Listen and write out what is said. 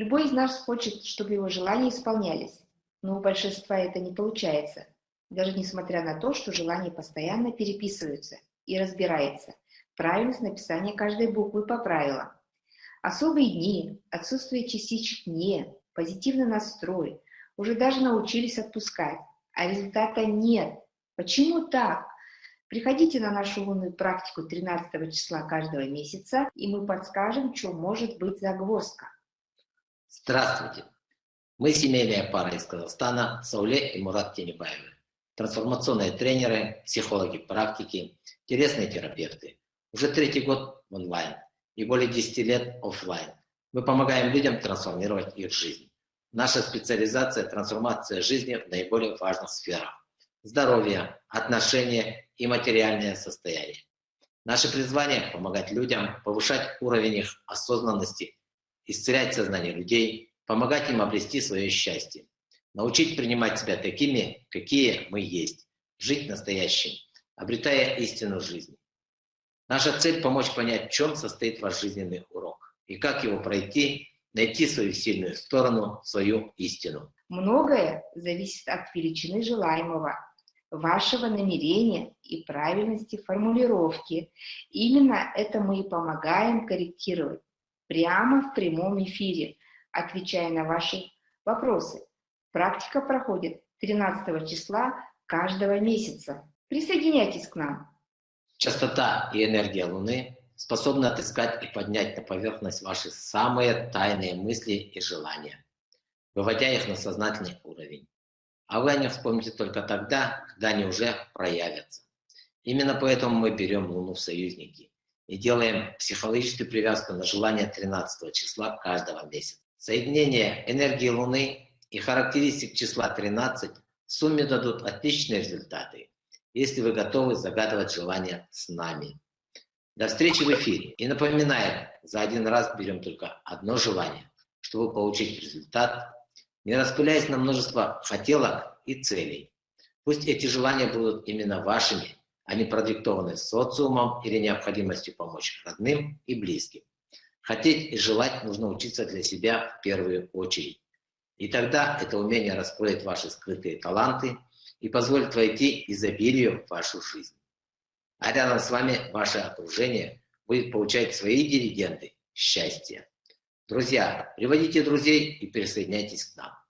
Любой из нас хочет, чтобы его желания исполнялись, но у большинства это не получается, даже несмотря на то, что желания постоянно переписываются и разбирается правильность написания каждой буквы по правилам. Особые дни, отсутствие частичек «не», позитивный настрой, уже даже научились отпускать, а результата нет. Почему так? Приходите на нашу лунную практику 13 числа каждого месяца, и мы подскажем, что может быть загвоздка. Здравствуйте! Мы семейная пара из Казахстана, Сауле и Мурат Тенебаевы. Трансформационные тренеры, психологи практики, интересные терапевты. Уже третий год онлайн и более 10 лет офлайн. Мы помогаем людям трансформировать их жизнь. Наша специализация – трансформация жизни в наиболее важных сферах здоровье, отношения и материальное состояние. Наше призвание – помогать людям, повышать уровень их осознанности, исцелять сознание людей, помогать им обрести свое счастье, научить принимать себя такими, какие мы есть, жить настоящим, обретая истину жизни. Наша цель – помочь понять, в чем состоит ваш жизненный урок и как его пройти, найти свою сильную сторону, свою истину. Многое зависит от величины желаемого, вашего намерения и правильности формулировки. Именно это мы и помогаем корректировать прямо в прямом эфире, отвечая на ваши вопросы. Практика проходит 13 числа каждого месяца. Присоединяйтесь к нам. Частота и энергия Луны способны отыскать и поднять на поверхность ваши самые тайные мысли и желания, выводя их на сознательный уровень а вы о них вспомните только тогда, когда они уже проявятся. Именно поэтому мы берем Луну в союзники и делаем психологическую привязку на желание 13 числа каждого месяца. Соединение энергии Луны и характеристик числа 13 в сумме дадут отличные результаты, если вы готовы загадывать желание с нами. До встречи в эфире. И напоминаем, за один раз берем только одно желание, чтобы получить результат не распыляясь на множество хотелок и целей. Пусть эти желания будут именно вашими, не продиктованы социумом или необходимостью помочь родным и близким. Хотеть и желать нужно учиться для себя в первую очередь. И тогда это умение раскроет ваши скрытые таланты и позволит войти изобилию в вашу жизнь. А рядом с вами ваше окружение будет получать свои дивиденды счастья. Друзья, приводите друзей и присоединяйтесь к нам.